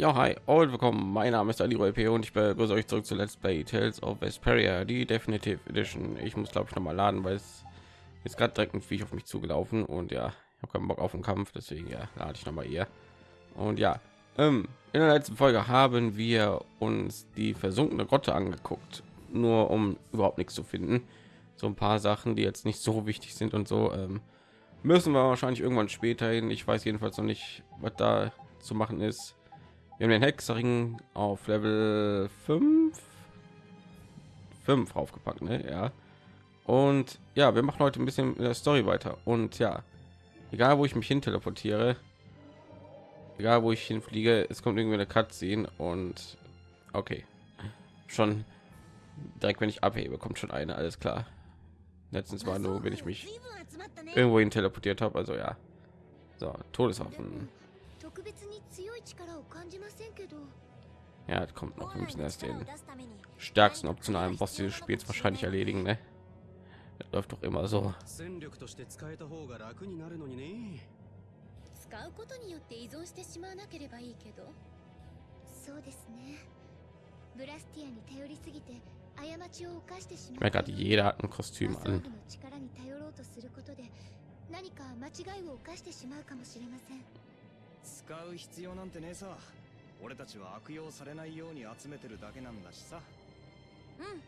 Ja, hi und willkommen. Mein Name ist Ali P und ich begrüße euch zurück zu Let's Play Tales of Vesperia, die Definitive Edition. Ich muss glaube ich noch mal laden, weil es ist gerade direkt ein Viech auf mich zugelaufen und ja, ich habe keinen Bock auf den Kampf, deswegen ja, lade ich noch mal hier. Und ja, ähm, in der letzten Folge haben wir uns die versunkene Grotte angeguckt, nur um überhaupt nichts zu finden. So ein paar Sachen, die jetzt nicht so wichtig sind und so. Ähm, müssen wir wahrscheinlich irgendwann später hin. Ich weiß jedenfalls noch nicht, was da zu machen ist. Wir haben den Hexering auf Level 5 5 aufgepackt, ne? Ja. Und ja, wir machen heute ein bisschen in der Story weiter. Und ja, egal wo ich mich hin teleportiere, egal wo ich hinfliege, es kommt irgendwie eine Cutscene und okay, schon direkt wenn ich abhebe, kommt schon eine, alles klar. Letztens war nur, wenn ich mich irgendwo hin teleportiert habe, also ja. So, Todeswaffen. Ja, das kommt noch. Wir müssen erst den stärksten optionalen Boss dieses Spiels wahrscheinlich erledigen. Ne? Das läuft doch immer so. 使うことによって依存してしまわなければいいけどそうですねブラスティアに頼りすぎて過ちを犯してしま Ich merke gerade, jeder hat ein Kostüm マサー an. ルの力に頼ろうとすることで何か間違いを犯してしまうかもしれません使う必要なんてねえさ 俺たちは悪用されないように集めてるだけなんだしさうん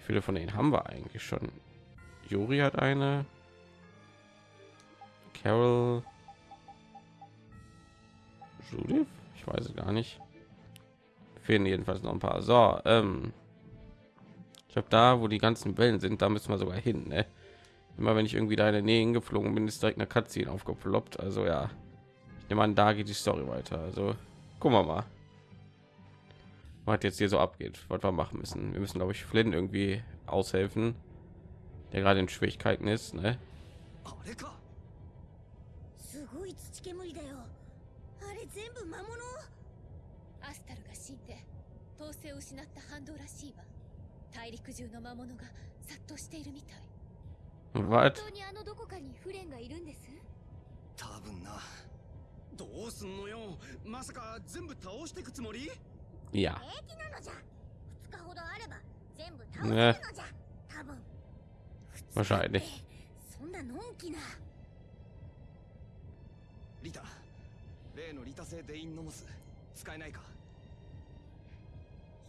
Wie viele von denen haben wir eigentlich schon? Juri hat eine. Carol. Judith? Ich weiß es gar nicht. Fehlen jedenfalls noch ein paar. So, ähm. Ich glaube, da, wo die ganzen Wellen sind, da müssen wir sogar hin. Ne? Immer wenn ich irgendwie da in der Nähe hingeflogen bin, ist direkt eine Cutscene aufgeploppt. Also ja, ich meine da geht die story weiter. Also gucken wir mal. Was jetzt hier so abgeht was wir machen müssen. Wir müssen glaube ich flynn irgendwie aushelfen der gerade in schwierigkeiten ist ne? Was? どうすんのよ？まさか全部倒してくつもり？Ja. 平気なのじゃ。2日ほどあれば全部倒せるねのじゃ、多分。Wahrscheinlich. そんなのんきな。リタ例のリタ製デインノモス使えないか？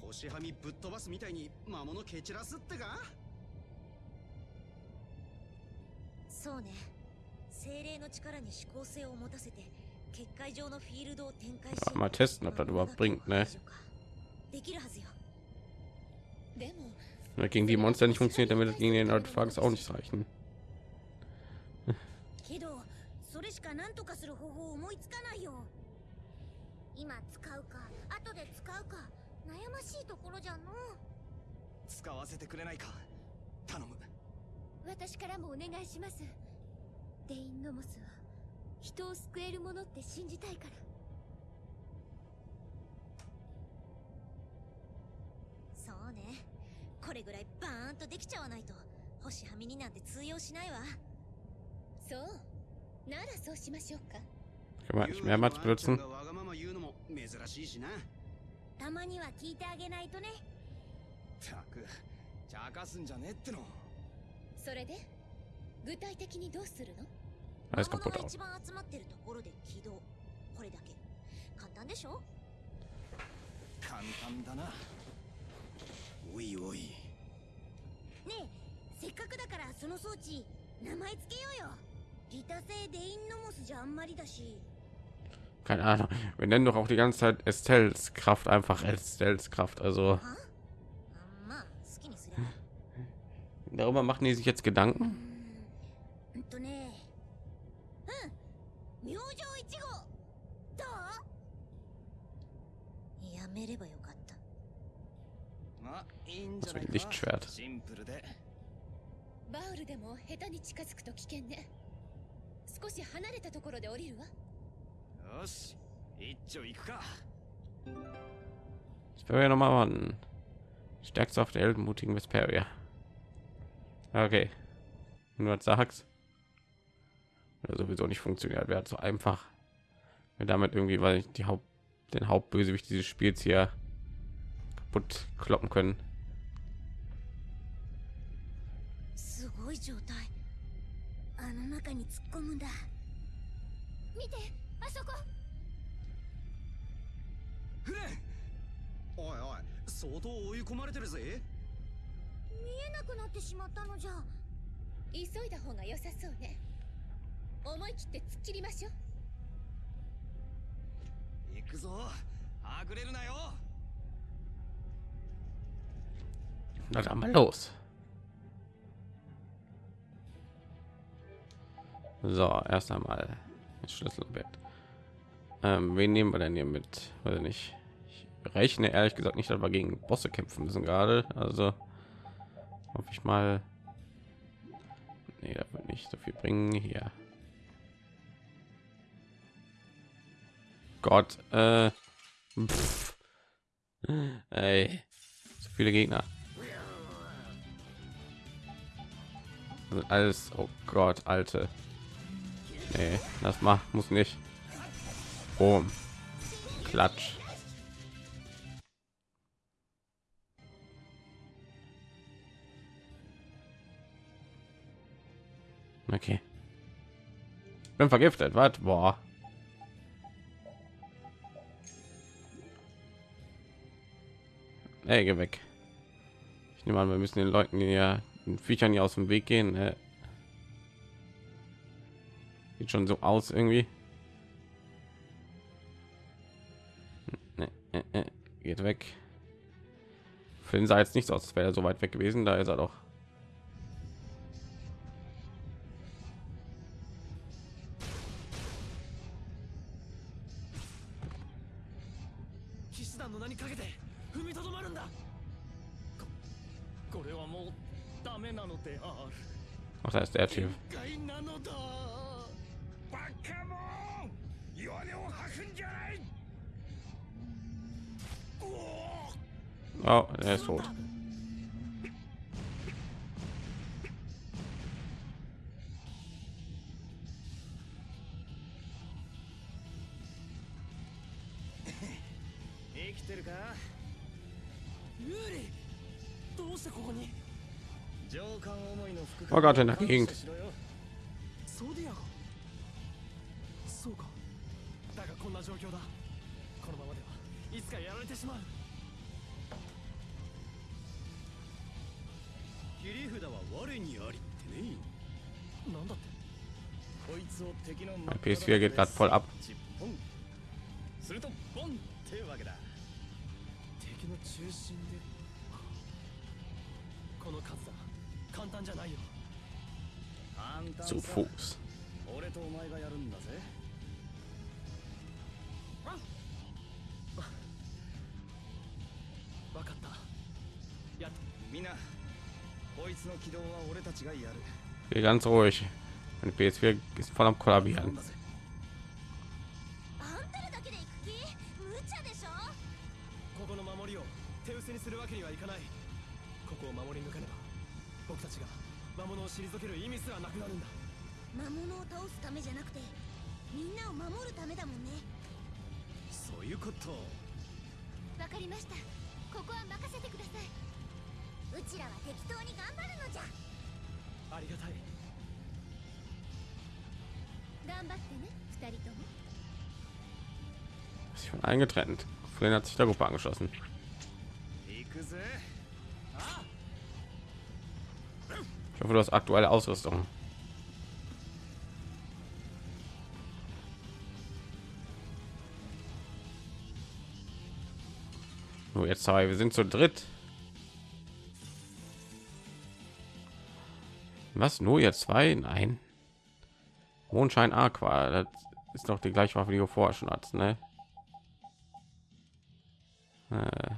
星はみぶっ飛ばすみたいに魔物蹴散らすってか？そうね。精霊の力に思考性を持たせて Mal testen, ob das überhaupt bringt, ne? できるはずよでも Wenn das gegen die Monster nicht funktioniert, wird es gegen den Artefakt auch nicht reichen. けどそれしか何とかする方法を思いつかないよ今使うか後で使うか悩ましいところじゃの使わせてくれないか頼む私からもお願いしますデインノモスは人を救えるものって信じたいから。そうね。これぐらいバーンとできちゃわないと星はみになんて通用しないわ。そう。ならそうしましょうか。Können wir nicht うて benutzen? もあんちゃんがわがまま言うのも珍しいしな。たまには聞いてあげないとね。たく茶化すんじゃねえっての。それで？具体的にどうするの？Alles 魔物 kaputt が aus. 一番集まってるところで起動これだけ簡単でしょ簡単だなおいおいねえせっかくだからその装置名前つけようよリタ製デインノモスじゃあんまりだし Keine Ahnung. Wir nennen doch auch die ganze Zeit Estelles Kraft einfach Estelles Kraft. Also はあまあ好きにすれば darüber machen die sich jetzt Gedanken. どうやめればよかったまあいいんじゃない Das wird か Lichtschwert. シンプルでバウルでも下手に近づくと危険ね少し離れたところで降りるわよし一丁行くか Ich will ja noch mal warten. Stärkste auf der heldenmutigen Vesperia. Okay. Wenn du was sagst. Oder sowieso nicht funktioniert, wäre so einfach. wir damit irgendwie weil ich die haupt den hauptbösewicht dieses spiels hier kaputt kloppen können すごい状態あの中に突っ込むんだ見てあそこフレンおいおい相当追い込まれてるぜ見えなくなってしまったのじゃ急いだ方が良さそうね思い切って突っ切りましょう 行くぞはぐれるなよ na dann mal los so erst einmal das schlüsselbett ähm, wen nehmen wir denn hier mit weiß nicht ich rechne ehrlich gesagt nicht dass wir gegen bosse kämpfen müssen gerade also hoffe ich mal nee, das wird nicht so viel bringen hier Gott äh. Ey, so viele Gegner. Sind alles oh Gott alte. Nee, das macht muss nicht. Boom. klatsch. Okay. Bin vergiftet was? Boah Ey, geh weg. Ich nehme an, wir müssen den Leuten ja den Viechern hier aus dem Weg gehen. Ne? Sieht schon so aus irgendwie. Ne, ne. Geht weg. Für den sah jetzt nicht so aus, als wäre er so weit weg gewesen. Da ist er doch. after after you oh that's old Yuri, どうしてここに Oh Gott, in der Gegend. ソディアゴそうか。だがこんな状況だ。このままではいつかやられてしまう。切り札は我にありってね。なんだって。こいつを敵の Mein PS4 geht gerade voll ab. するとボンってわけだ。敵の中心で。この数だ簡単じゃないよ。簡 Zu 単さ。Fuß. 俺とお前がやるんだぜ。わかった。やっみんなこいつの起動は俺たちがやる。Hier ganz ruhig. Mein PS4 ist voll am 頼 Kollabieren. んだぜあんたらだけで行く気無茶でしょここの守りを手薄にするわけにはいかない。ここを守り抜かねば僕たちが魔物を退ける意味すらなくなるんだ。魔物を倒すためじゃなくてみんなを守るためだもんね。そういうこと。わかりました。ここは任せてください。うちらは適当に頑張るのじゃ。ありがたい。頑張ってね二人とも。Ist schon eingetrennt. Flynn hat sich der Gruppe angeschlossen. 行くぜ Ich hoffe, du hast aktuelle Ausrüstung. So, jetzt zwei. Wir sind zu dritt. Was? Nur jetzt zwei? Nein. Mondschein Aqua. Das ist doch die gleiche Waffe, die du vorher schon hattest, ne? Äh.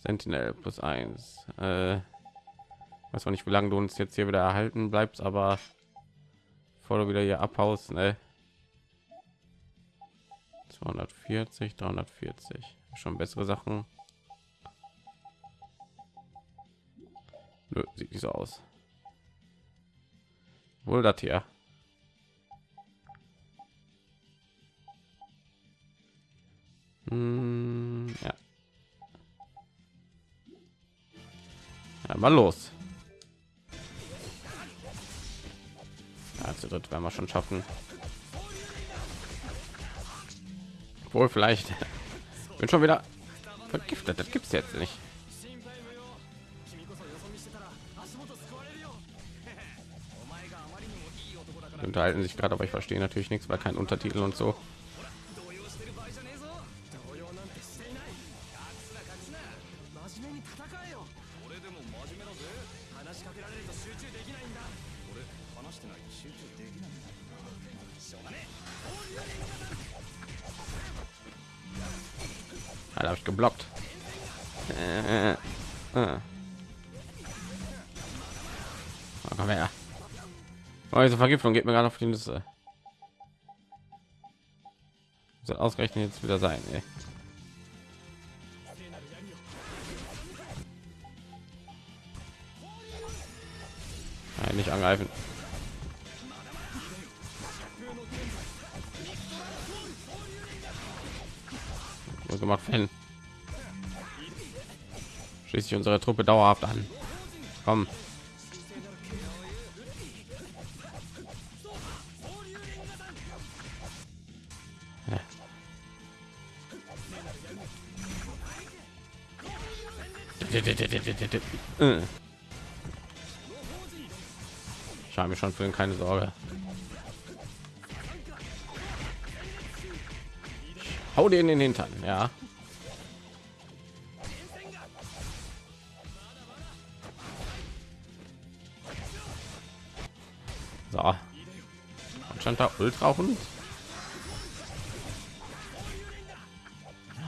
Sentinel plus eins. Äh, weiß auch nicht, wie lange du uns jetzt hier wieder erhalten bleibst, aber bevor du wieder hier abhaust, ne? 240, 340. Schon bessere Sachen. Nö, sieht nicht so aus. Wohl das hier. Hm, Einmal los. Ja, zu dritt werden wir schon schaffen. Wohl vielleicht. Bin schon wieder vergiftet. Das gibt es jetzt nicht. Unterhalten sich gerade, aber ich verstehe natürlich nichts, weil kein Untertitel und so. 話してないと集中できないんだしょうがね Alter, habe ich geblockt. Äh, äh. Ah, komm her. Oh, diese Vergiftung geht mir gerade auf die Nüsse. Soll ausgerechnet jetzt wieder sein, ey. Nein, nicht angreifen. Gemacht, Fan. Schließlich unsere Truppe dauerhaft an. Komm. Ja. Äh. Ich habe mir schon für keine Sorge. Hau dir in den Hintern, ja. So. Stand da Ultra Hund.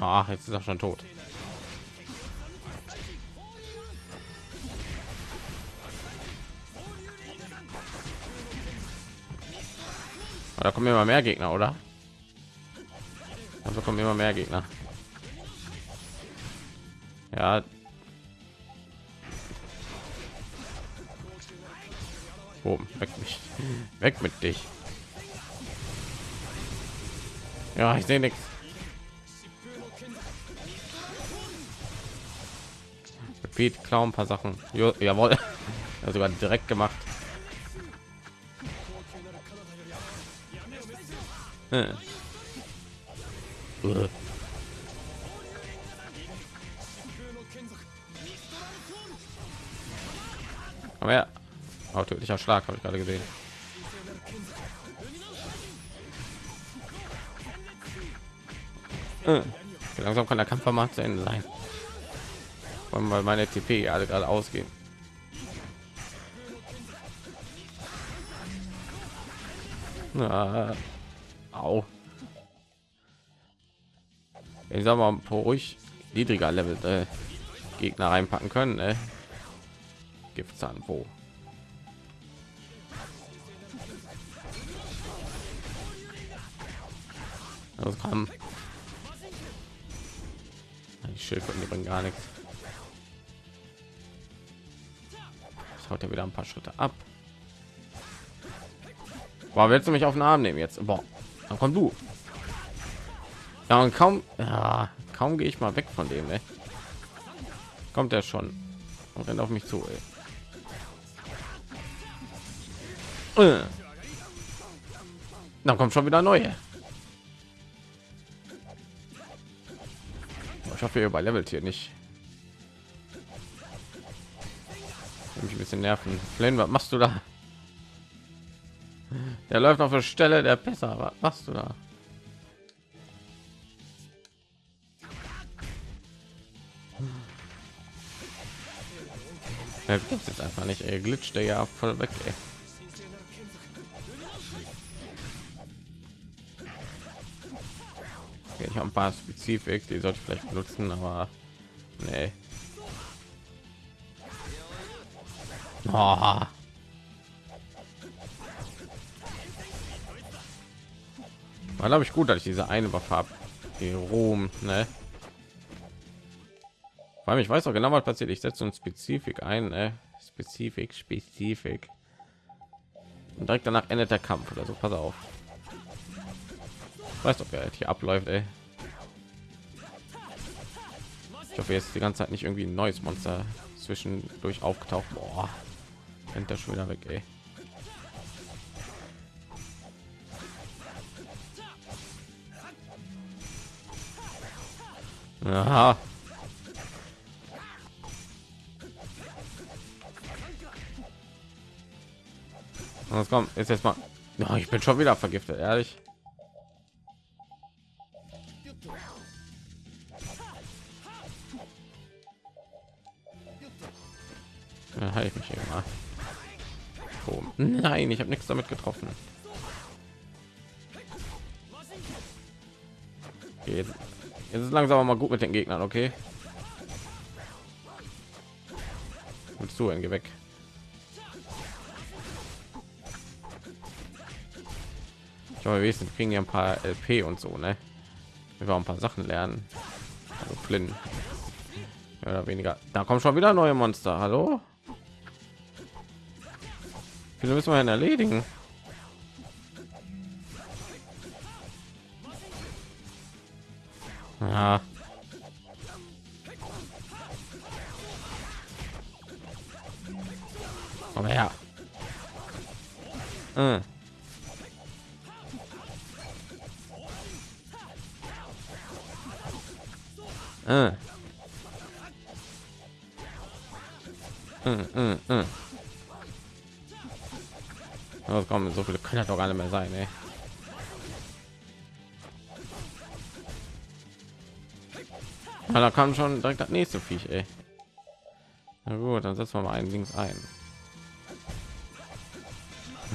Ach, jetzt ist er schon tot. Da kommen immer mehr Gegner, oder? Also kommen immer mehr Gegner. Ja. Oh, weg mich. Weg mit dich. Ja, ich sehe nichts. Repeat, Clown, ein paar Sachen. Jo, jawohl. Ja, sogar direkt gemacht. Äh. Aber ja, oh, tödlicher Schlag habe ich gerade gesehen. Äh, Langsam kann der Kampf mal zu Ende sein. Weil meine TP alle gerade ausgehen. Na, au. Ich sag mal, ruhig niedriger Level äh, Gegner reinpacken können. Äh. Giftzahn wo? Das kam. Die Schildkröten die bringen gar nichts. Das haut er wieder ein paar Schritte ab. Boah, willst du mich auf den Arm nehmen jetzt? Boah, dann komm du. Ja, und kaum, ja, kaum gehe ich mal weg von dem, ey. Kommt er schon und rennt auf mich zu, ey. Äh. Dann kommt schon wieder neue. Ich hoffe, ihr überlevelt hier nicht. Mich ein bisschen nerven. Flynn, was machst du da? Der läuft auf der Stelle der besser. Was machst du da? Er gibt's jetzt einfach nicht. Er glitscht der ja voll weg. Ey. Okay, ich habe ein paar Spezifik, die sollte ich vielleicht benutzen, aber nee. Oh. War glaube ich gut, dass ich diese eine Waffe habe, die Ruhm, ne? Vor ich weiß auch genau, was passiert. Ich setze uns Spezifik ein, ne? Spezifik, Spezifik. Und direkt danach endet der Kampf oder so. Pass auf. Weißt du, wer hier abläuft, ey. Ich hoffe jetzt die ganze Zeit nicht irgendwie ein neues Monster zwischendurch aufgetaucht. Boah, rennt der schon wieder weg, ey. Aha. Was kommt jetzt jetzt mal? Oh, ich bin schon wieder vergiftet, ehrlich. Ja, ich mich hier mal. Oh, nein, ich habe nichts damit getroffen. Okay, jetzt, jetzt ist langsam mal gut mit den Gegnern, okay? Willst du, geh weg. Ich glaube, wir kriegen ja ein paar LP und so, ne? Wir wollen ein paar Sachen lernen. Also Flynn. Mehr oder weniger. Da kommen schon wieder neue Monster. Hallo? Viele müssen wir erledigen? Ja, da kam schon direkt das nächste Viech, ey. Na gut, dann setzen wir mal einen links ein.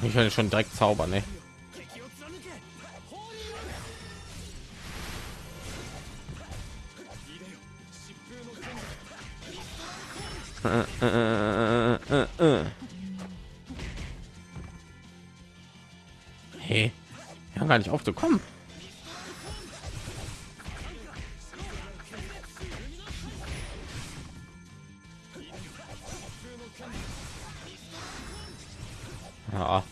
Ich werde schon direkt zaubern, ne? Hey, haben gar nicht aufzukommen. Ja.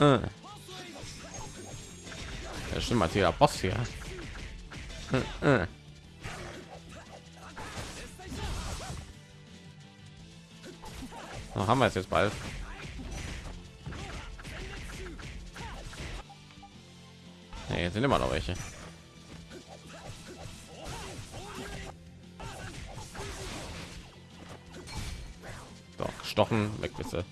Äh. Ja, stimmt, als jeder Boss hier. Äh, äh. So, haben wir es jetzt bald. Nee, jetzt sind immer noch welche. So, gestochen, weg bitte.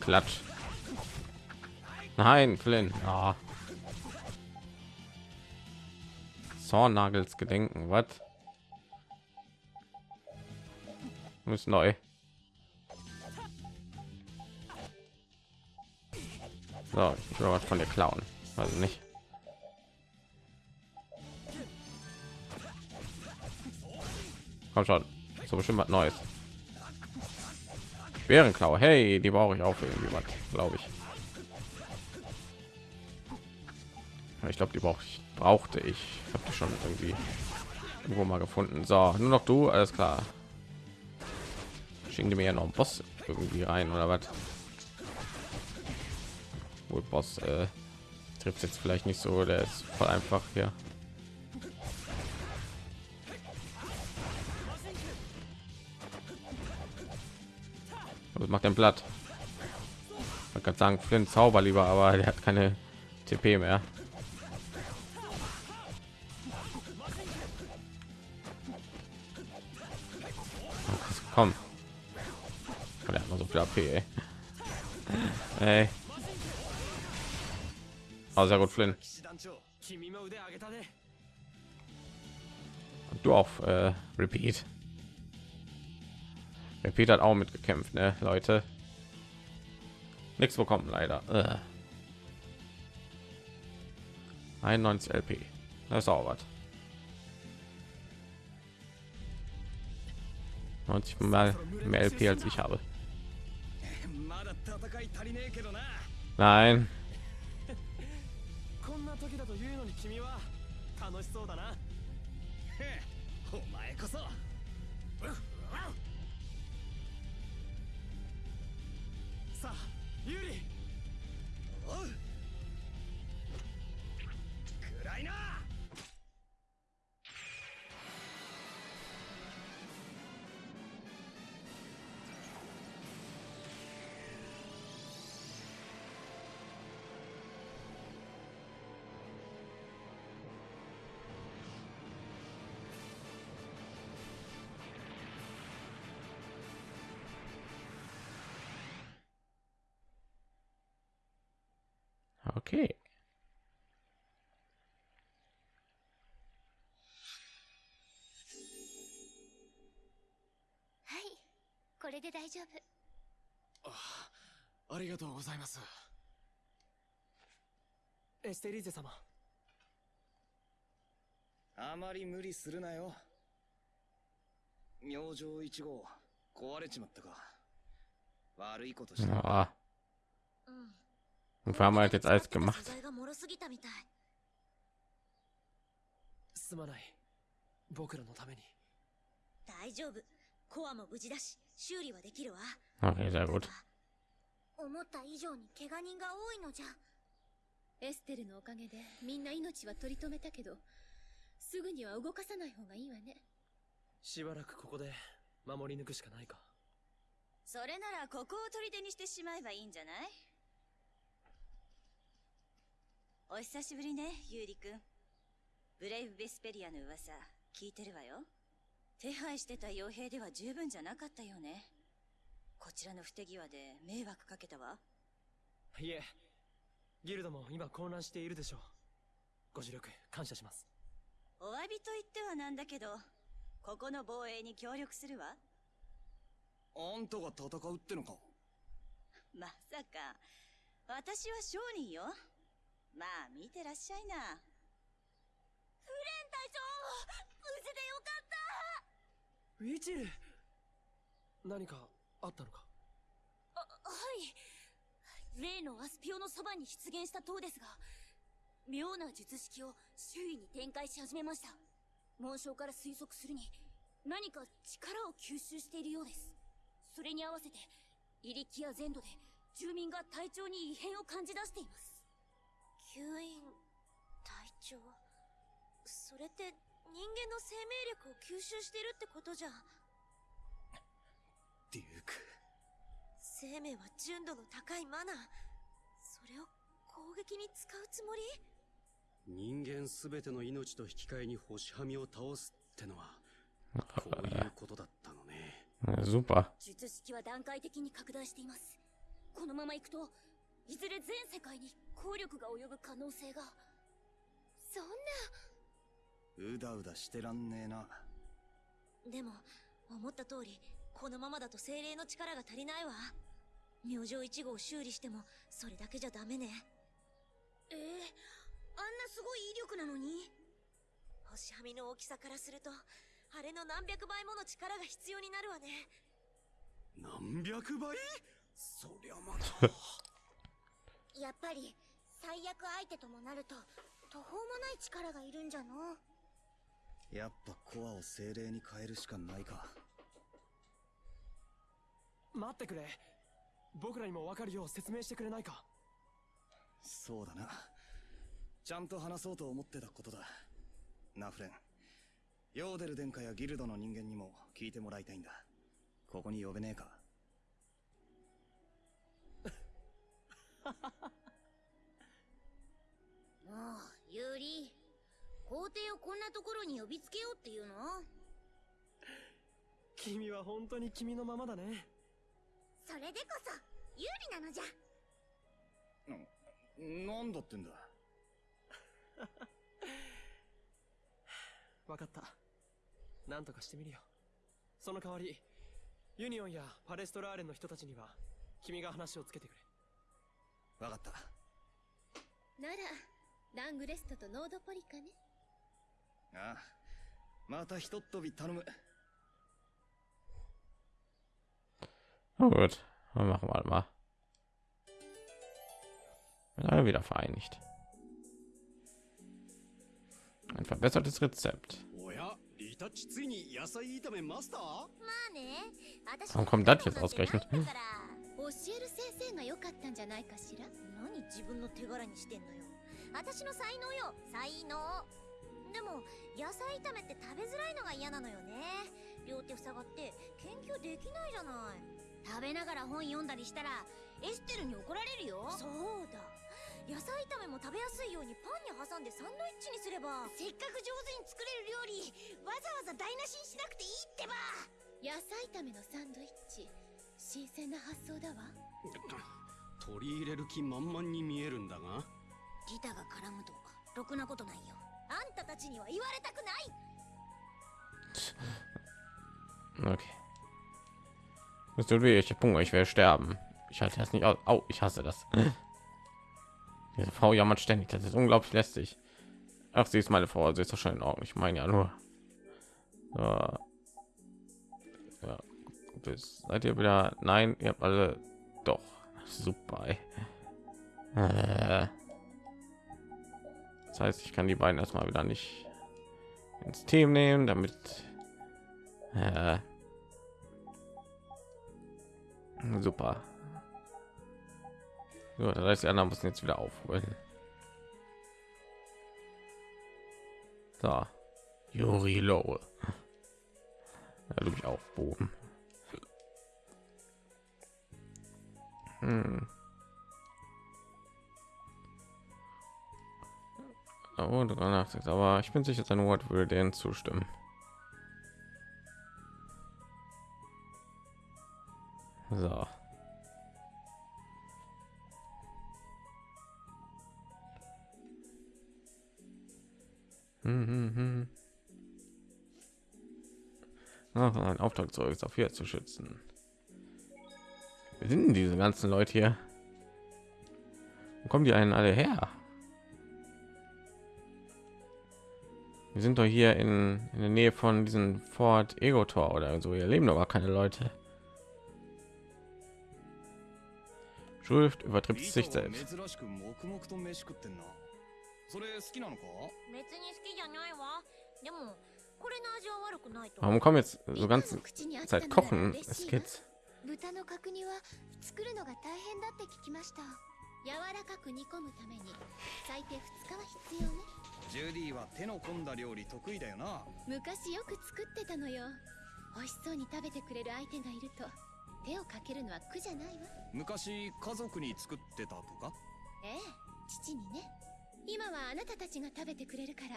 Klatsch. Nein, Flynn. Oh. Zornagels Gedenken, was? Muss neu. So, ich will was von der klauen. Also nicht. Komm schon. So bestimmt was Neues. Bärenklau. Hey, die brauche ich auch für irgendwie was, glaube ich. Ich glaube, die brauche ich, brauchte ich. ich habe die schon irgendwie irgendwo mal gefunden. So, nur noch du, alles klar. Schicken die mir ja noch einen Boss irgendwie rein oder was? Wohl Boss äh, trifft jetzt vielleicht nicht so, der ist voll einfach hier. Macht ein Blatt? Man kann sagen, Flynn Zauber lieber, aber der hat keine TP mehr. Komm. Und er hat noch so viel AP, ey. ey. Oh, sehr gut, Flynn. Und du auch, äh, Repeat. Repeat hat auch mitgekämpft, ne, Leute. Nichts bekommen, leider. Äh. 91 LP. Das ist auch was. 90 mal mehr LP als ich habe. な Okay. はいこれで大丈夫。ありがとうございます。エステリーゼ様。あまり無理するなよ。明星1号壊れちまったか。悪いことした Ah, うん wir haben halt jetzt alles 素 gemacht? 材が脆すぎたみたいすまない僕らのために大丈夫コアも無事だし修理はできるわ Okay, sehr gut. 思った以上に怪我人が多いのじゃエステルのおかげでみんな命は取り留めたけどすぐには動かさない方がいいわねしばらくここで守り抜くしかないかそれならここを砦にしてしまえばいいんじゃないお久しぶりねユーリくんブレイブ・ベスペリアの噂聞いてるわよ。手配してた傭兵では十分じゃなかったよね。こちらの不手際で迷惑かけたわ。いえギルドも今混乱しているでしょう。ご助力感謝します。お詫びと言ってはなんだけどここの防衛に協力するわ。あんたが戦うってのか？まさか私は商人よまあ見てらっしゃいな。フレン隊長無事でよかった。ウィチル何かあったのか？はい。例のアスピオのそばに出現した塔ですが妙な術式を周囲に展開し始めました。紋章から推測するに何か力を吸収しているようです。それに合わせてイリキア全土で住民が体調に異変を感じ出しています吸引体調それって人間の生命力を吸収してるってことじゃデューク。生命は純度の高いマナー。それを攻撃に使うつもり？人間すべての命と引き換えに星はみを倒すってのはこういうことだったのね。Super. 術式は段階的に拡大しています。このままいくといずれ全世界に効力が及ぶ可能性が。そんうだうだしてらんねえな。なでも思った通りこのままだと精霊の力が足りないわ。明星1号を修理してもそれだけじゃダメね。ええあんなすごい威力なのに。星はみの大きさからするとあれの何百倍もの力が必要になるわね。何百倍？そりゃまた やっぱり最悪相手ともなると途方もない力がいるんじゃの？やっぱコアを精霊に変えるしかないか。待ってくれ。僕らにも分かるよう説明してくれないか？そうだな。ちゃんと話そうと思ってたことだ。ナフレンヨーデル殿下やギルドの人間にも聞いてもらいたいんだ。ここに呼べねえか？もうユーリ皇帝をこんなところに呼びつけようっていうの？君は本当に君のままだね。それでこそ有利なのじゃ。なんだってんだ？分かった。なんとかしてみるよ。その代わりユニオンやパレストラーレンの人たちには君が話をつけてくれわかったならラングレストとノードポリカねああまたひとっ飛び頼む Na gut, dann machen wir mal. Sind alle wieder vereinigt. Ein verbessertes Rezept. おやリタッチついに野菜炒めマスターまあね私 Warum kommt das jetzt ausgerechnet? 教える先生が良かったんじゃないかしら？何自分の手柄にしてんのよ。私の才能よ。才能。でも野菜炒めって食べづらいのが嫌なのよね。両手塞がって研究できないじゃない。食べながら本読んだりしたらエステルに怒られるよ。そうだ。野菜炒めも食べやすいようにパンに挟んでサンドイッチにすれば。せっかく上手に作れる料理わざわざ台無しにしなくていいってば。野菜炒めのサンドイッチ新鮮な発想だわ取り入れる気満々に見えるんだがリタが絡むとかろくなことないよあんたたちには言われたくない Okay. Es tut weh, ich habe Hunger, ich werde sterben. Ich halte das nicht aus. Au, ich hasse das. Diese Frau jammert ständig, das ist unglaublich lästig. Ach, sie ist meine Frau, also ist doch schon in Ordnung. Ich meine ja nur. Ja. ja. Bis, seid ihr wieder? Nein, ihr habt alle doch. Super. ey. Das heißt, ich kann die beiden erstmal wieder nicht ins Team nehmen, damit äh, super. So, das heißt, die anderen müssen jetzt wieder aufholen. So, Juri Lowe. Ja, du mich aufbogen. Hm. Oh, drüber nachdenkt, aber ich bin sicher, sein Wort würde denen zustimmen. So. Hm, hm, hm. Ach, ein Auftrag zurück ist auf hier zu schützen. Wir sind denn diese ganzen Leute hier? Wo kommen die einen alle her? Wir sind doch hier in, in der Nähe von diesem Fort Ego Tor oder so. Hier leben aber keine Leute. Schrift übertrifft sich selbst. 珍しく黙々と飯食ってんなそれ好きなのか別に好きじゃないわでもこれの味は悪くないと Warum kommen jetzt so ganze Zeit kochen? Es geht. 豚の角煮は作るのが大変だって聞きました。柔らかく煮込むために最低2日は必要ね。ジュディは手の込んだ料理得意だよな。昔よく作ってたのよ。美味しそうに食べてくれる相手がいると手をかけるのは苦じゃないわ。昔家族に作ってたとか？ええ父にね。今はあなたたちが食べてくれるから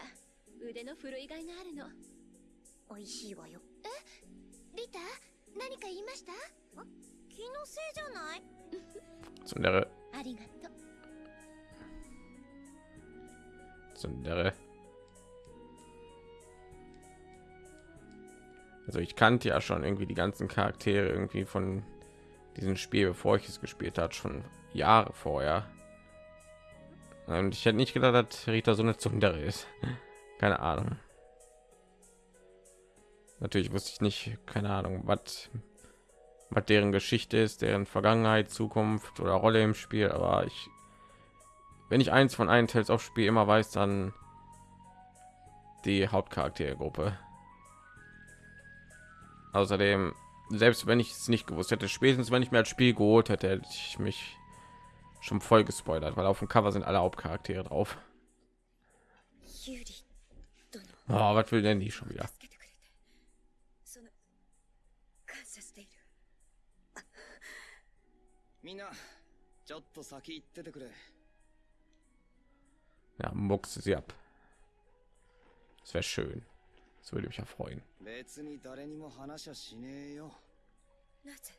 腕の振るいがいがあるの。美味しいわよ。えリタ？何か言いました気のせいじゃない Tsundere, ありがとう Tsundere. Also ich kannte ja schon irgendwie die ganzen Charaktere irgendwie von diesem Spiel, bevor ich es gespielt hat, schon Jahre vorher. Und ich hätte nicht gedacht, dass Rita so eine Tsundere ist. Keine Ahnung. natürlich wusste ich nicht, keine Ahnung, was was deren Geschichte ist, deren Vergangenheit, Zukunft oder Rolle im Spiel. Aber ich, wenn ich eins von einem Tales of Spiel immer weiß, dann die Hauptcharaktergruppe. Außerdem, selbst wenn ich es nicht gewusst hätte, spätestens wenn ich mir das Spiel geholt hätte, hätte ich mich schon voll gespoilert, weil auf dem Cover sind alle Hauptcharaktere drauf. Oh, was will denn die schon wieder? みんなちょっと先行っててくれ Ja, muckse sie ab. Das wäre schön. Das würde mich ja freuen. 別に誰にも話はしねえよなぜ？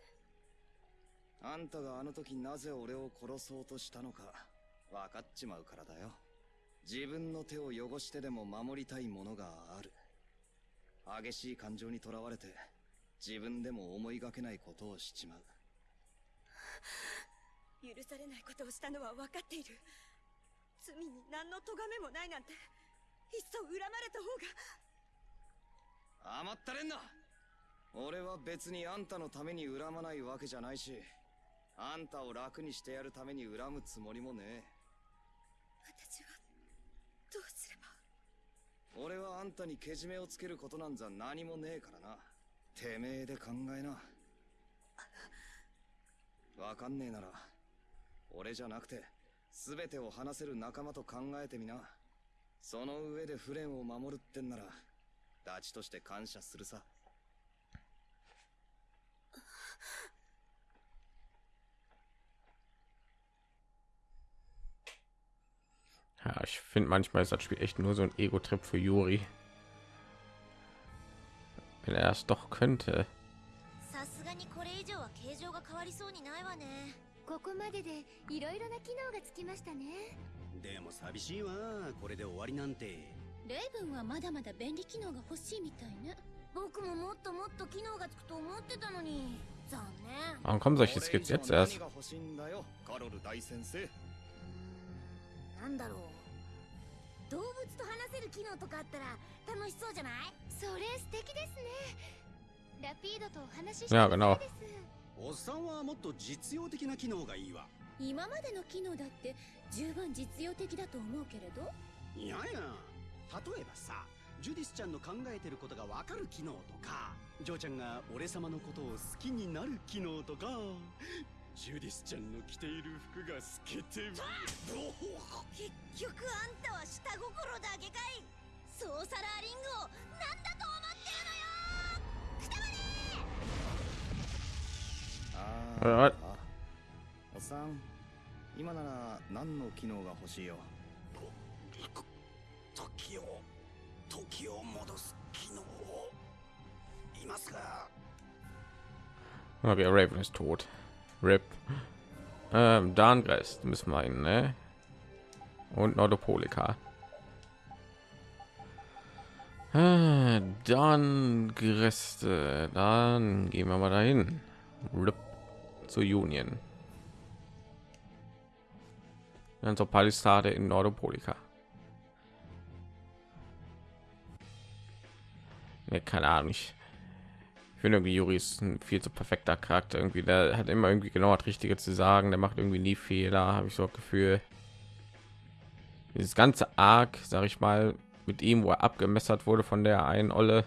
あんたがあの時なぜ俺を殺そうとしたのか分かっちまうからだよ自分の手を汚してでも守りたいものがある激しい感情にとらわれて自分でも思いがけないことをしちまう許されないことをしたのは分かっている。罪に何の咎めもないなんていっそ恨まれた方が。甘ったれんな。俺は別にあんたのために恨まないわけじゃないしあんたを楽にしてやるために恨むつもりもねえ。私はどうすれば。俺はあんたにけじめをつけることなんざ何もねえからな。てめえで考えなわかんねえなら俺じゃなくて全てを話せる仲間と考えてみなその上でフレンを守るってんならダチとして感謝するさ Ja, ich finde manchmal ist das Spiel echt nur so ein Ego-Trip für Yuri. Wenn er es doch könnte. ないわね。ここまででいろいろな機能がつきましたね。でも寂しいわ。これで終わりなんて。レイブンはまだまだ便利機能が欲しいみたいね。僕ももっともっと機能がつくと思ってたのに。残念。Warum kommen solche Skits jetzt erst? 何が欲しいんだよ。カロル大先生。なんだろう。動物と話せる機能とかあったら楽しそうじゃない？それ素敵ですね。ラピードとお話ししてやみたいですおっさんはもっと実用的な機能がいいわ。今までの機能だって十分実用的だと思うけれど。いやいや。例えばさジュディスちゃんの考えてることがわかる機能とかジョーちゃんが俺様のことを好きになる機能とかジュディスちゃんの着ている服が透けて。結局あんたは下心だけかい。ソーサラーリングを何だと思ってるのよ！くたばれあああおっさん今なら何の機能が欲しいよ時を時を戻す機能をいますか Okay, Raven ist tot. Rip. Ähm, Darngrest müssen wir ihn, ne? Und Nordopolika. Ah, Darngreste. Dann gehen wir mal dahin. Zur Union. Dann zur Palisade in Nordopolika. Ne, keine Ahnung. Ich finde irgendwie Juri ist ein viel zu perfekter Charakter. Irgendwie, der hat immer irgendwie genau das Richtige zu sagen. Der macht irgendwie nie Fehler, habe ich so das Gefühl. Dieses ganze Arc, sage ich mal, mit ihm, wo er abgemessert wurde von der einen Olle,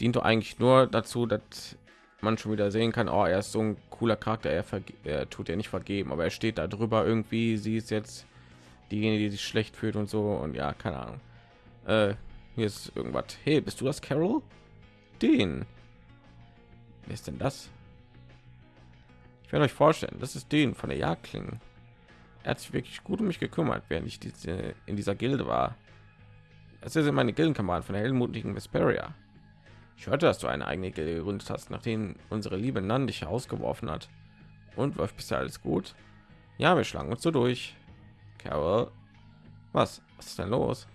dient doch eigentlich nur dazu, dass man schon wieder sehen kann, oh, er ist so ein cooler Charakter, er, er tut ja nicht vergeben, aber er steht da drüber irgendwie, sie ist jetzt diejenige, die sich schlecht fühlt und so und ja, keine Ahnung. Äh, hier ist irgendwas. Hey, bist du das, Carol? Den. Wer ist denn das? Ich werde euch vorstellen, das ist den von der Jagdklingen. Er hat sich wirklich gut um mich gekümmert, während ich diese, in dieser Gilde war. Das sind meine Gildenkameraden von der heldenmutigen Vesperia. Ich hörte, dass du eine eigene gegründet hast, nachdem unsere liebe Nan dich herausgeworfen hat. Und läuft bisher alles gut? Ja, wir schlagen uns so durch. Carol, was? Was ist denn los?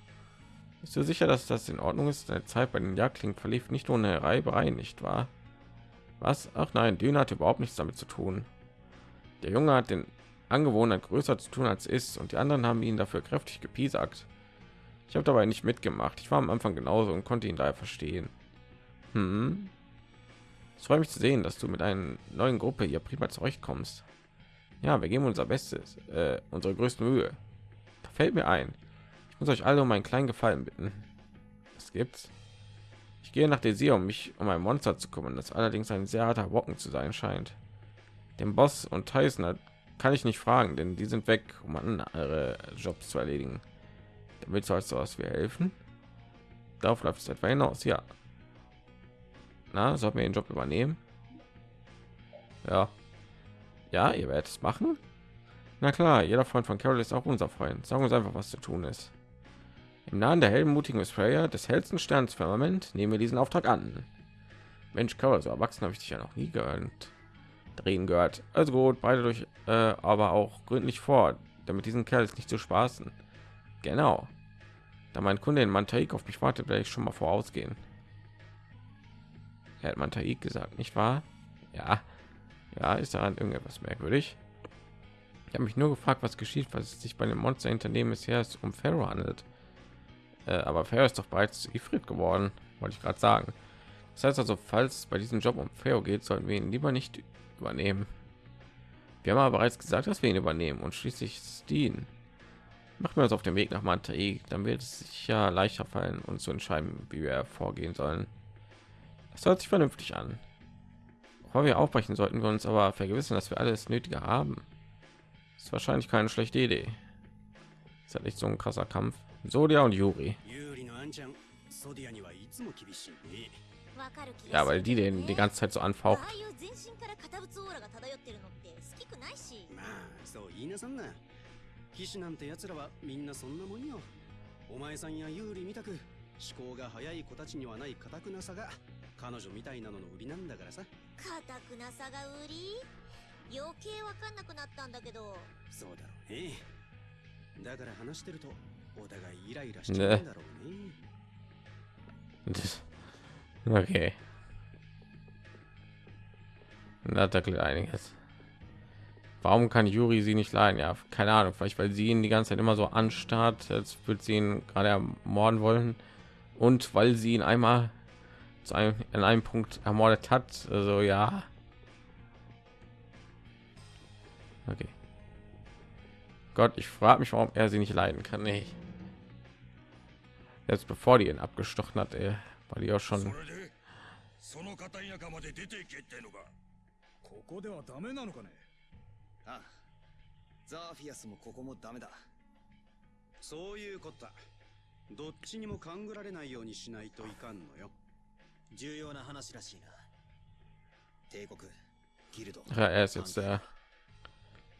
Bist du sicher, dass das in Ordnung ist? Deine Zeit bei den Jagdklingen verlief nicht ohne Reiberei, nicht wahr? Was? Ach nein, Dünne hat überhaupt nichts damit zu tun. Der Junge hat den Angewohnheit größer zu tun als ist und die anderen haben ihn dafür kräftig gepiesackt. Ich habe dabei nicht mitgemacht. Ich war am Anfang genauso und konnte ihn daher verstehen. Hm. Es freut mich zu sehen, dass du mit einer neuen Gruppe hier prima zurechtkommst. Ja, wir geben unser Bestes, äh, unsere größte Mühe. Da fällt mir ein. Ich muss euch alle um einen kleinen Gefallen bitten. Was gibt's? Ich gehe nach Desir, um mich um ein Monster zu kümmern, das allerdings ein sehr harter Brocken zu sein scheint. Den Boss und Tyson kann ich nicht fragen, denn die sind weg, um andere Jobs zu erledigen. Damit soll es was wir helfen? Darauf läuft es etwa hinaus, ja. Na, sollten wir den Job übernehmen? Ja. Ja, ihr werdet es machen? Na klar, jeder Freund von Carol ist auch unser Freund. Sagen uns einfach, was zu tun ist. Im Namen der heldenmutigen Sprayer des hellsten Sterns Firmament nehmen wir diesen Auftrag an. Mensch, Carol, so erwachsen habe ich dich ja noch nie gehört. Drehen gehört. Also gut, beide durch, äh, aber auch gründlich vor, damit diesen Kerl ist nicht zu spaßen. Genau. Da mein Kunde in Mantaik auf mich wartet, werde ich schon mal vorausgehen. Hat Mantaik gesagt, nicht wahr? Ja. Ja, ist daran irgendetwas merkwürdig? Ich habe mich nur gefragt, was geschieht, was es sich bei dem Monster hinter dem es um Pharaoh handelt. Äh, aber Pharaoh ist doch bereits Ifrit geworden, wollte ich gerade sagen. Das heißt also, falls bei diesem Job um Pharaoh geht, sollten wir ihn lieber nicht übernehmen. Wir haben aber bereits gesagt, dass wir ihn übernehmen und schließlich Dean. machen wir uns auf den Weg nach Mantai, dann wird es sicher leichter fallen, uns zu entscheiden, wie wir vorgehen sollen. Das hört sich vernünftig an. Bevor wir aufbrechen, sollten wir uns aber vergewissern, dass wir alles Nötige haben. Das ist wahrscheinlich keine schlechte Idee. Das ist halt nicht so ein krasser Kampf. Sodia und Yuri. Ja, weil die den die ganze Zeit so anfaucht. あいう全身から堅物オーラが漂ってるのって好きくないしまあそう言いなさんな騎士なんて奴らはみんなそんなもんよお前さんや有利みたく思考が早い子たちにはない堅くなさが彼女みたいなのの売りなんだからさ硬くなさが売り余計わかんなくなったんだけどそうだろうねだから話してるとお互いイライラしちゃうんだろうね Okay. Da tackelt einiges. Warum kann Juri sie nicht leiden? Ja, keine Ahnung. Vielleicht weil sie ihn die ganze Zeit immer so anstarrt, als würde sie ihn gerade ermorden wollen. Und weil sie ihn einmal zu einem, an einem Punkt ermordet hat. Also ja. Okay. Gott, ich frage mich, warum er sie nicht leiden kann. Nee. Jetzt bevor die ihn abgestochen hat, ey, war die auch そ schon れでその片田舎まで出ていけってのかここではダメなのかねああザーフィアスもここもダメだそういうことだどっちにも勘ぐられないようにしないといかんのよ 重要な話らしいな。帝国ギルド。Ja, er ist jetzt der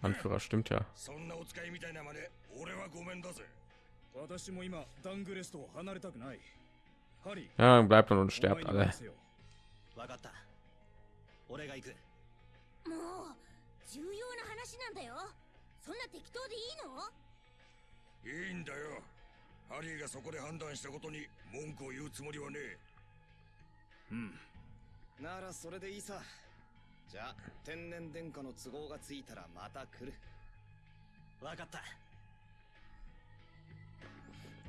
Anführer, stimmt ja. そんなお使いみたいなまで俺はごめんだぜ。私も今ダングレストを離れたくない。ハリー。Ja, bleibt und お sterbt 前に alle. わかった。俺が行く。もう重要な話なんだよ。そんな適当でいいの？いいんだよ。ハリーがそこで判断したことに文句を言うつもりはねえうんならそれでいいさじゃあ天然殿下の都合がついたらまた来るわかった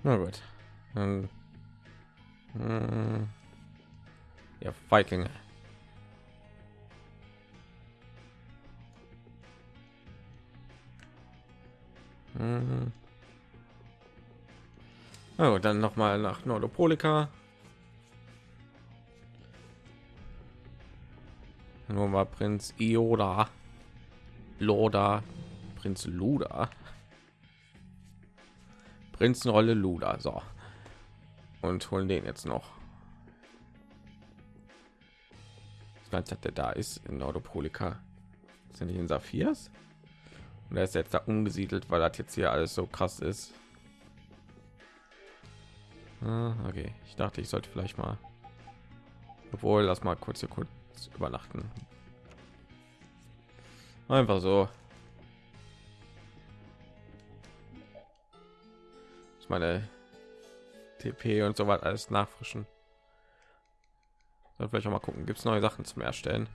Na gut. Dann, hm, ja, Viking. Mhm. Na gut, dann noch mal nach Nordopolika. Nur mal Prinz Ioda, Loda, Prinz Luda. Prinzenrolle Luda. So. Und holen den jetzt noch. Das Ganze, der da ist in Nordopolika. Sind die in Saphirs? Und er ist jetzt da umgesiedelt, weil das jetzt hier alles so krass ist. Ah, okay, ich dachte, ich sollte vielleicht mal. Obwohl, lass mal kurz hier kurz übernachten. Einfach so. Ich meine TP und so weiter alles nachfrischen. Soll vielleicht auch mal gucken, gibt es neue Sachen zum Erstellen?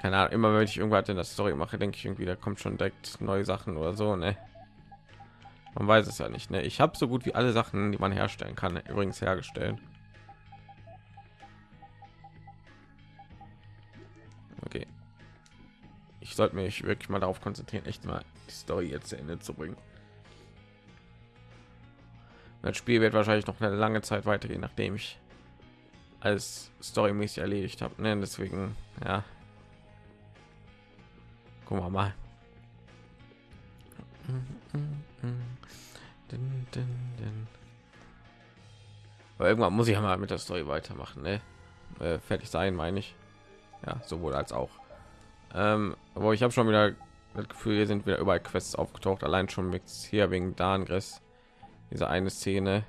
Keine Ahnung, immer wenn ich irgendwas in der Story mache, denke ich irgendwie, da kommt schon direkt neue Sachen oder so, ne? Man weiß es ja nicht, ne? Ich habe so gut wie alle Sachen, die man herstellen kann, übrigens hergestellt. Okay. Ich sollte mich wirklich mal darauf konzentrieren, echt mal die Story jetzt zu Ende zu bringen. Das Spiel wird wahrscheinlich noch eine lange Zeit weitergehen, nachdem ich alles storymäßig erledigt habe. Ne? Deswegen, ja. Gucken wir mal. Aber irgendwann muss ich ja mal mit der Story weitermachen, ne? Äh, fertig sein, meine ich Ja, sowohl als auch. Ähm, aber ich habe schon wieder das Gefühl, hier sind wieder überall Quests aufgetaucht, allein schon mit hier wegen Dangres. Diese eine Szene.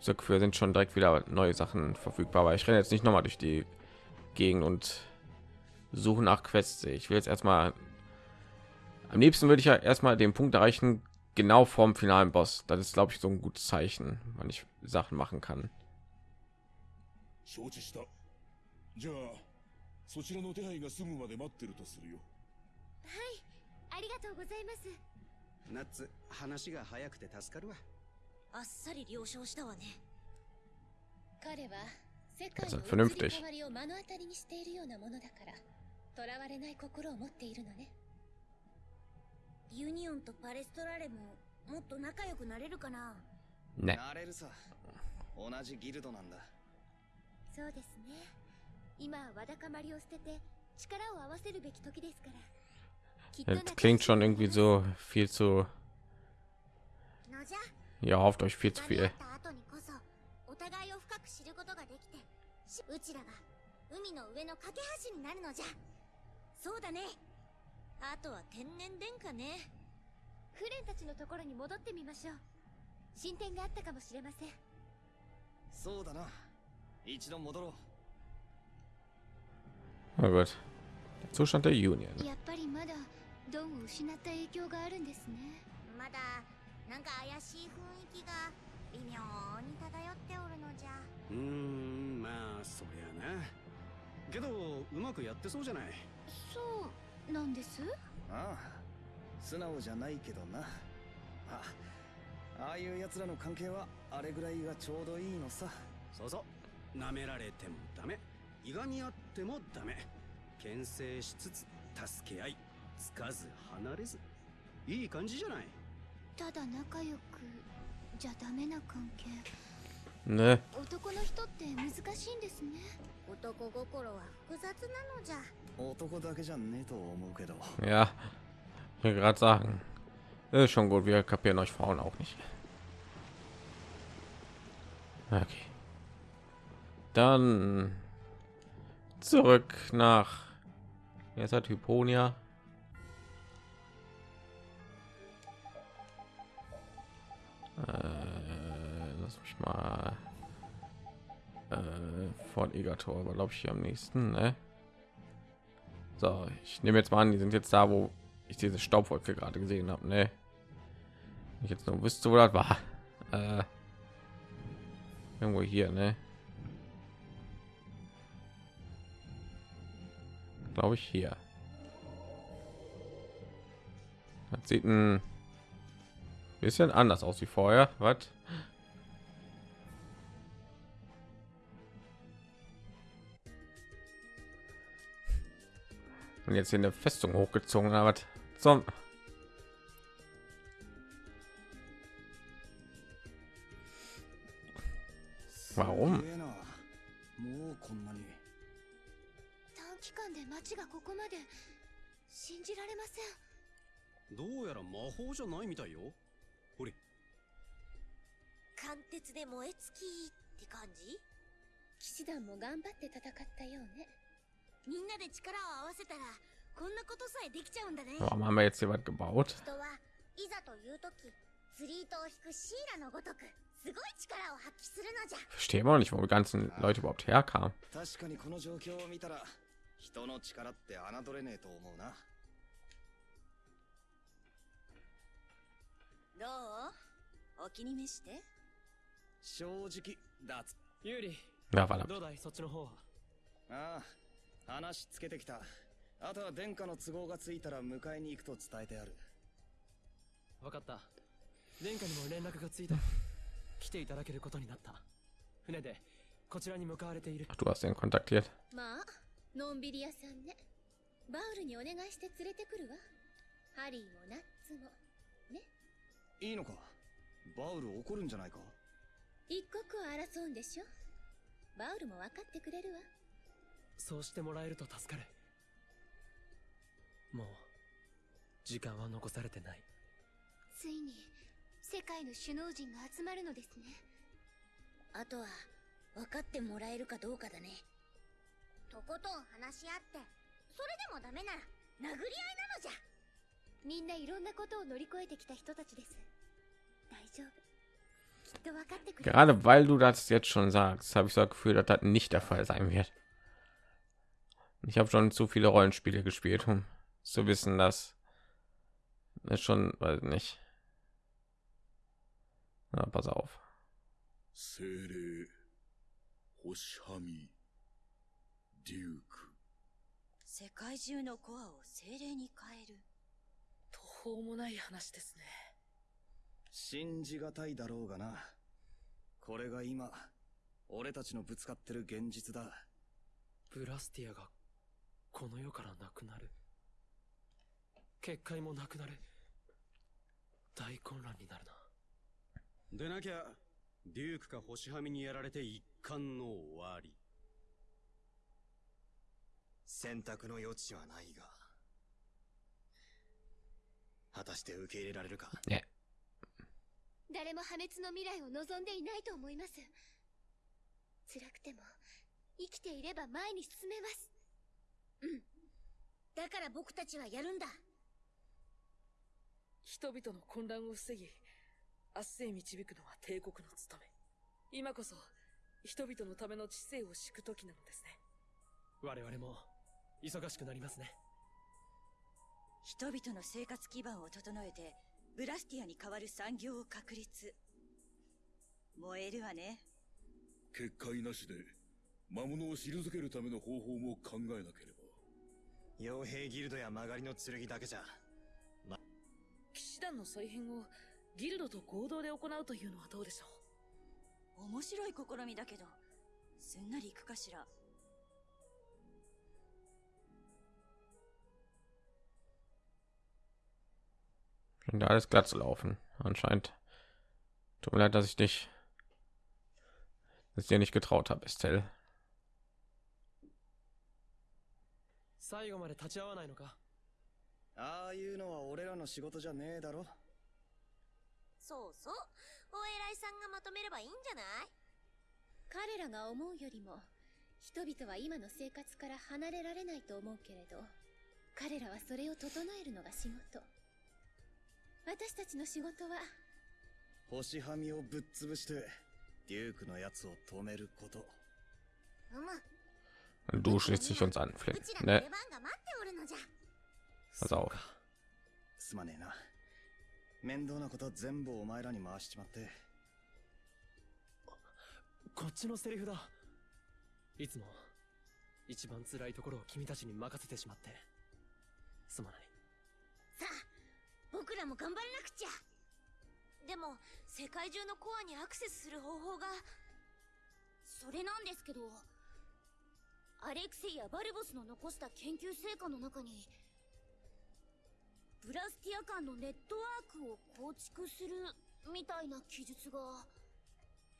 So Gefühl sind schon direkt wieder neue Sachen verfügbar, aber ich renne jetzt nicht noch mal durch die Gegend und suche nach Quests. Ich will jetzt erstmal am liebsten würde ich ja erstmal den Punkt erreichen, genau vorm finalen Boss. Das ist, glaube ich, so ein gutes Zeichen, wann ich Sachen machen kann. 承知したじゃあ そちらの手配が済むまで待ってるとするよ。ありがとうございます。ナッツ話が早くて助かるわ。あっさり了承したわね。彼は世界の移り変わりを目の当たりにしているようなものだから囚われない心を持っているのね。ユニオンとパレストラレももっと仲良くなれるかな。Ne. なれるさ。同じギルドなんだ。そうですね Das klingt schon irgendwie so viel zu. Ihr hofft euch viel zu viel. うちらが海の上の架け橋になるのじゃ。そうだね。あとは天然殿下ね。フレンたちのところに戻ってみましょう。進展があったかもしれません。そうだな。一度戻ろう。Na gut. Der Zustand der Union. やっぱりまだドンを失った影響があるんですねまだなんか怪しい雰囲気が微妙に漂っておるのじゃうーんまあそりゃなけどうまくやってそうじゃないそうなんですああ素直じゃないけどなあああいう奴らの関係はあれぐらいがちょうどいいのさそうそう舐められてもダメいがみ合ってもダメ牽制しつつ助け合いつかず離れずいい感じじゃないただ仲良くじゃダメな関係 Ne. 男の人って難しいんですね男心は複雑なのじゃ男だけじゃねえと思うけど Ja. Ich will gerade sagen. Ist schon gut. Wir kapieren euch Frauen auch nicht. Okay. Dann zurück nach. Jetzt hat Hyponia. Äh, lass mich mal. Äh, Fort Egator, glaube ich hier am nächsten, ne? So, ich nehme jetzt mal an, die sind jetzt da, wo ich diese Staubwolke gerade gesehen habe, ne? Ich jetzt nur wüsste, wo das war. Äh, irgendwo hier, ne? Glaube ich hier. Das sieht ein bisschen anders aus wie vorher. Was? Und jetzt hier eine Festung hochgezogen, aber zum Warum? 期間で街がここまで信じられません。どうやら魔法じゃないみたいよ。ほれ。貫徹で燃え尽きって感じ？騎士団も頑張って戦ったようね。みんなで力を合わせたらこんなことさえできちゃうんだね。Warum haben wir jetzt hier was gebaut? 人はいざという時釣り糸を引くシーラのごとくすごい力を発揮するのじゃ。Verstehe immer noch nicht, wo die ganzen Leute überhaupt herkamen. 確かにこの状況を見たら人の力って侮れねえと思うな。どう？お気に召して。正直だつユーリどうだい？そっちの方は。ああ話つけてきた。あとは殿下の都合がついたら迎えに行くと伝えてある。分かった。殿下にも連絡がついた。来ていただけることになった。船でこちらに向かわれている。Ach, du hast den kontaktiert. まあのんびり屋さんね。バウルにお願いして連れてくるわ。ハリーもナッツも。いいのか？バウル怒るんじゃないか？一刻を争うんでしょ？バウルも分かってくれるわ。そうしてもらえると助かる。もう時間は残されてない。ついに世界の首脳陣が集まるのですね。あとは分かってもらえるかどうかだねとことん話し合ってそれでもダメなら殴り合いなのじゃみんないろんなことを乗り越えてきた人たちです大丈夫きっと分かってくれる Gerade weil du das jetzt schon sagst, habe ich so das Gefühl, dass das nicht der Fall sein wird. Ich habe schon zu viele Rollenspiele gespielt, um zu wissen, dass es schon, weiß nicht. Na, pass auf. デューク世界中のコアを精霊に変える。途方もない話ですね。信じがたいだろうがな。これが今俺たちのぶつかってる現実だ。ブラスティアがこの世からなくなる。結界もなくなる。大混乱になるな。でなきゃデュークか星はみにやられて一巻の終わり選択の余地はないが果たして受け入れられるか？ね。誰も破滅の未来を望んでいないと思います。辛くても生きていれば前に進めます。うん。だから僕たちはやるんだ。人々の混乱を防ぎ明日へ導くのは帝国の務め。今こそ人々のための知性を敷く時なのですね。我々も忙しくなりますね。人々の生活基盤を整えてブラスティアに代わる産業を確立。燃えるわね。結界なしで魔物を退けるための方法も考えなければ。傭兵ギルドや曲がりの剣だけじゃ。騎士団の再編をギルドと合同で行うというのはどうでしょう？面白い試みだけどすんなりいくかしら Scheint alles glatt zu laufen. Anscheinend. Tut mir leid, dass ich dich, dass ich dir nicht getraut habe, Estelle. 最後まで立ち会わないのかああいうのは俺らの仕事じゃねえだろそうそうお偉いさんがまとめればいいんじゃない？彼らが思うよりも人々は今の生活から離れられないと思うけれど彼らはそれを整えるのが仕事私たちの仕事は。星はみをぶっ潰してデュークのやつを止めること。Du schließt dich uns an, Flynn. Ne? Pass auf. すまねえな。面倒なこと全部お前らに回しちまって。こっちのセリフだ。いつも一番辛いところを君たちに任せてしまって。すまない。さあ僕らも頑張らなくちゃ。でも世界中のコアにアクセスする方法が。それなんですけどアレクセイやバルボスの残した研究成果の中にブラスティア間のネットワークを構築するみたいな記述が。本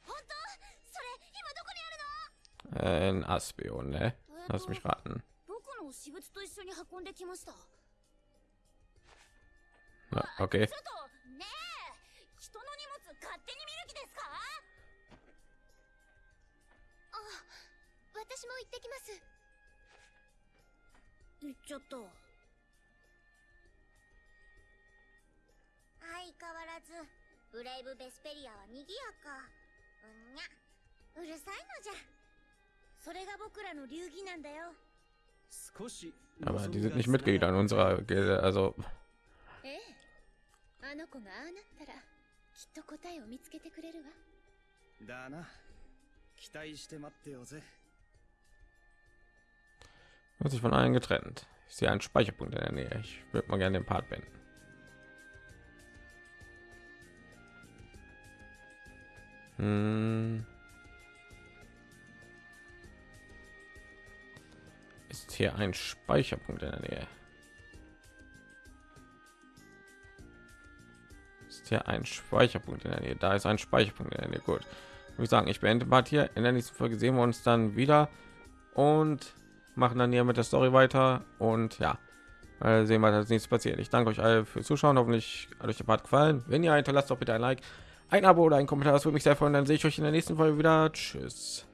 当？それ今どこにあるの？Ein Aspion, ne? Lass mich raten. 僕の私物と一緒に運んできましたっとねえ人の荷物勝手に見る気ですかあ私も行ってきます行っちゃった相変わらずブレイブ・ベスペリアは賑やか。うんにゃ。うるさいのじゃ。それが僕らの流儀なんだよ。Aber die sind nicht Mitglieder in unserer Gilde, also. ええ？あの子がああなったらきっと答えを見つけてくれるわだな期待して待ってよぜ Wird sich von allen getrennt. Ich sehe einen Speicherpunkt in der Nähe. Ich würde mal gerne den Part beenden. Hm. Ist hier ein Speicherpunkt in der Nähe? Hier ein Speicherpunkt in der Nähe? Da ist ein Speicherpunkt in der Nähe. Gut. Ich sagen, ich beende Part hier. In der nächsten Folge sehen wir uns dann wieder und machen dann hier mit der Story weiter und ja, sehen wir, was als nächstes passiert. Ich danke euch alle fürs Zuschauen. Hoffentlich hat euch der Part gefallen. Wenn ja, hinterlasst doch bitte ein Like, ein Abo oder ein Kommentar. Das würde mich sehr freuen. Dann sehe ich euch in der nächsten Folge wieder. Tschüss.